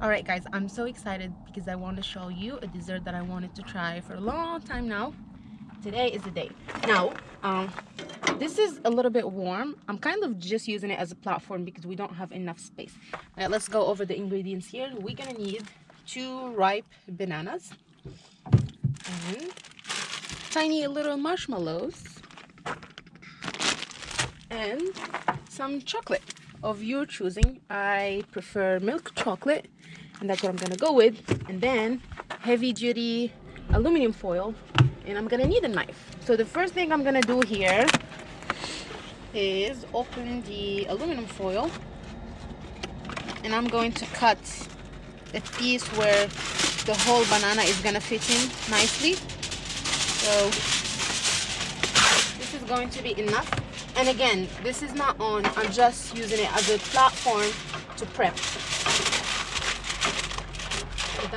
all right guys i'm so excited because i want to show you a dessert that i wanted to try for a long time now. Today is the day. Now um this is a little bit warm. I'm kind of just using it as a platform because we don't have enough space. All right let's go over the ingredients here. We're gonna need two ripe bananas and tiny little marshmallows and some chocolate. Of your choosing i prefer milk chocolate and that's what I'm gonna go with. And then heavy duty aluminum foil. And I'm gonna need a knife. So the first thing I'm gonna do here is open the aluminum foil. And I'm going to cut a piece where the whole banana is gonna fit in nicely. So this is going to be enough. And again this is not on. I'm just using it as a platform to prep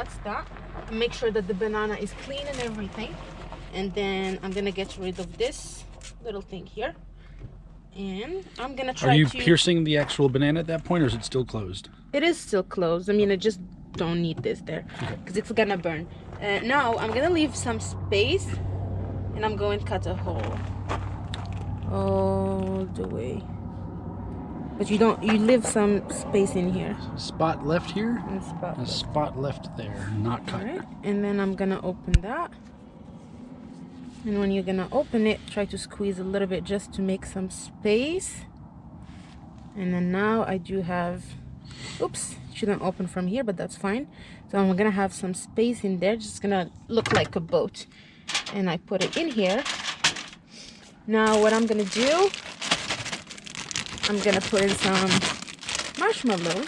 that's that. Make sure that the banana is clean and everything. And then i'm gonna get rid of this little thing here. And i'm gonna try are you to... piercing the actual banana at that point or is it still closed? It is still closed. I mean i just don't need this there because okay. it's gonna burn. Uh, now i'm gonna leave some space and i'm going to cut a hole all the way but you don't, you leave some space in here. Spot left here? And spot a left. spot left there, not cut. Right. And then I'm gonna open that. And when you're gonna open it, try to squeeze a little bit just to make some space. And then now I do have, oops, shouldn't open from here, but that's fine. So I'm gonna have some space in there, just gonna look like a boat. And I put it in here. Now what I'm gonna do I'm gonna put in some marshmallows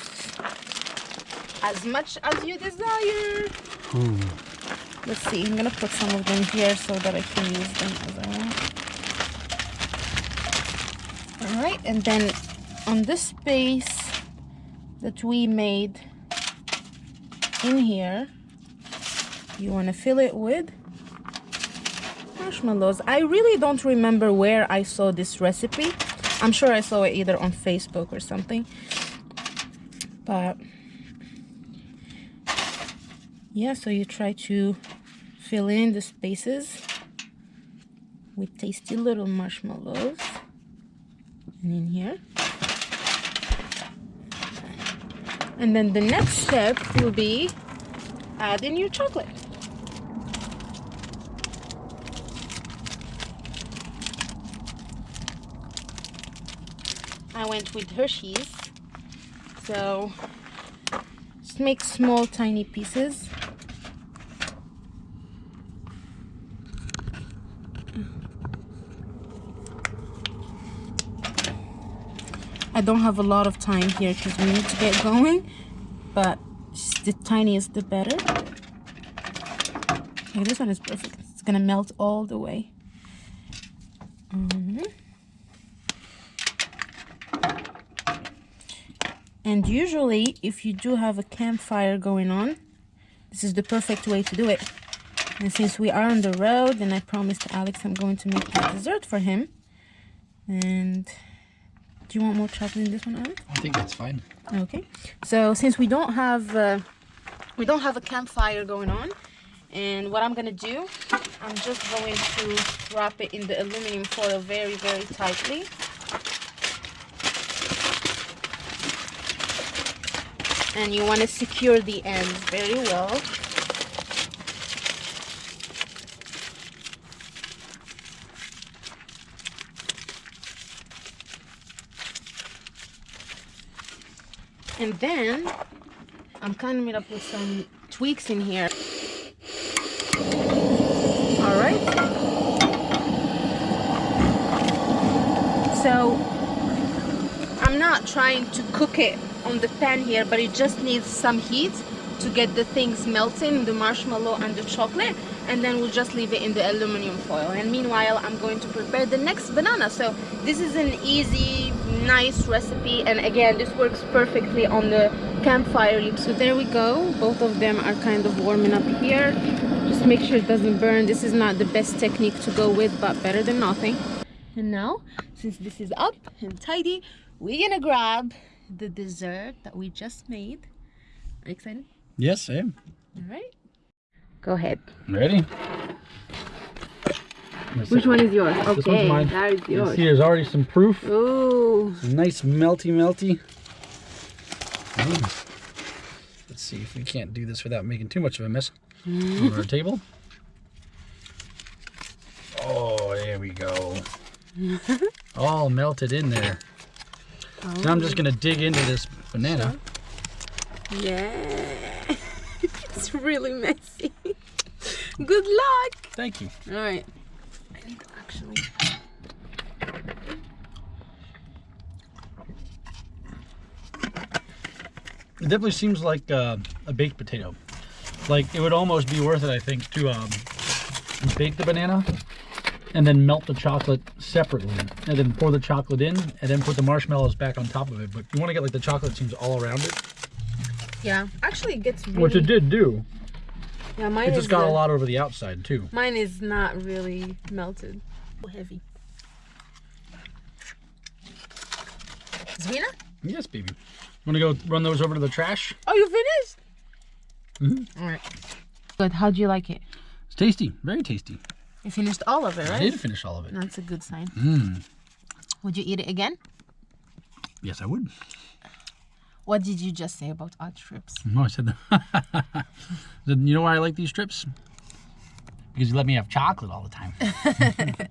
as much as you desire. Ooh. Let's see, I'm gonna put some of them here so that I can use them as I want. Alright, and then on this space that we made in here, you wanna fill it with marshmallows. I really don't remember where I saw this recipe. I'm sure I saw it either on Facebook or something. But yeah, so you try to fill in the spaces with tasty little marshmallows. And in here. And then the next step will be adding your chocolate. I went with Hershey's. So just make small tiny pieces. I don't have a lot of time here because we need to get going, but the tiniest the better. Okay, this one is perfect. It's gonna melt all the way. Mm -hmm. And usually if you do have a campfire going on this is the perfect way to do it. And since we are on the road and I promised Alex I'm going to make a dessert for him. And do you want more chocolate in this one Alex? I think that's fine. Okay. So since we don't have uh, we don't have a campfire going on and what I'm gonna do I'm just going to wrap it in the aluminum foil very very tightly and you want to secure the ends very well. And then I'm coming up with some tweaks in here. All right so I'm not trying to cook it on the pan here but it just needs some heat to get the things melting the marshmallow and the chocolate and then we'll just leave it in the aluminum foil. And meanwhile I'm going to prepare the next banana. So this is an easy nice recipe and again this works perfectly on the campfire so there we go. Both of them are kind of warming up here. Just make sure it doesn't burn. This is not the best technique to go with but better than nothing. And now since this is up and tidy we're gonna grab the dessert that we just made Are you excited? Yes, I am. All right. Go ahead. Ready? Which one is yours? Okay, This one's mine. that is You yours. see, there's already some proof. Ooh. Nice melty, melty. Mm. Let's see if we can't do this without making too much of a mess on our table. Oh, there we go. All melted in there. Now I'm just gonna dig into this banana. Yeah. it's really messy. Good luck. Thank you. All right. I need to actually. It definitely seems like uh, a baked potato. Like it would almost be worth it, I think, to um, bake the banana and then melt the chocolate separately, and then pour the chocolate in, and then put the marshmallows back on top of it. But you want to get like the chocolate seems all around it, Yeah. Actually, it gets really. which it did do. Yeah, mine It is. just got a uh, lot over the outside too. Mine is not really melted. Heavy. Zvina? Yes, baby. Want to go run those over to the trash? Oh, you finished? mm -hmm. All right. Good. How'd you like it? It's tasty, very tasty. You finished all of it, right? I did finish all of it. That's a good sign. Mmm. Would you eat it again? Yes, I would. What did you just say about odd trips? No, I said that. Then you know why I like these trips? Because you let me have chocolate all the time.